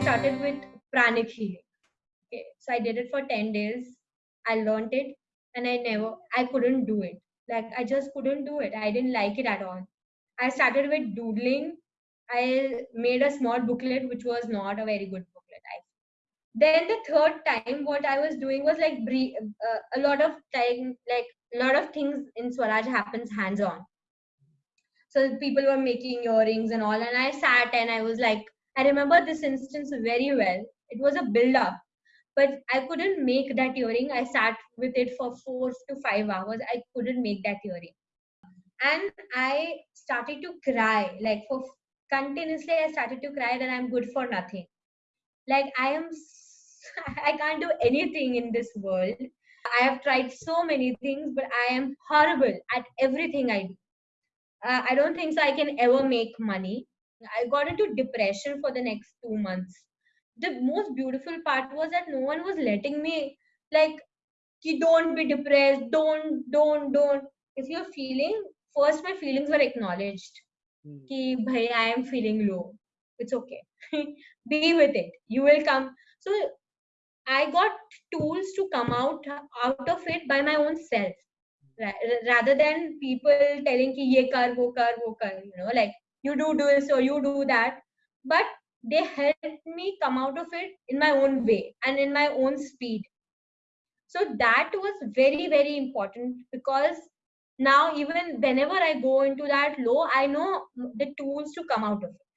started with pranic healing. Okay, so I did it for 10 days. I learned it and I never, I couldn't do it. Like I just couldn't do it. I didn't like it at all. I started with doodling. I made a small booklet, which was not a very good booklet. I, then the third time, what I was doing was like uh, a lot of time, like a lot of things in Swaraj happens hands on. So people were making earrings and all, and I sat and I was like, I remember this instance very well. It was a build up, but I couldn't make that earring. I sat with it for four to five hours. I couldn't make that earring. And I started to cry, like for continuously, I started to cry that I'm good for nothing. Like I am, I can't do anything in this world. I have tried so many things, but I am horrible at everything I do. Uh, I don't think so I can ever make money. I got into depression for the next two months. The most beautiful part was that no one was letting me like, don't be depressed, don't, don't, don't. If you're feeling, first my feelings were acknowledged. Hmm. Ki, bhai, I am feeling low. It's okay. be with it. You will come. So I got tools to come out out of it by my own self, rather than people telling ki ye kar, wo kar, wo kar. You know, like you do this or you do that. But they helped me come out of it in my own way and in my own speed. So that was very very important because now even whenever i go into that low i know the tools to come out of it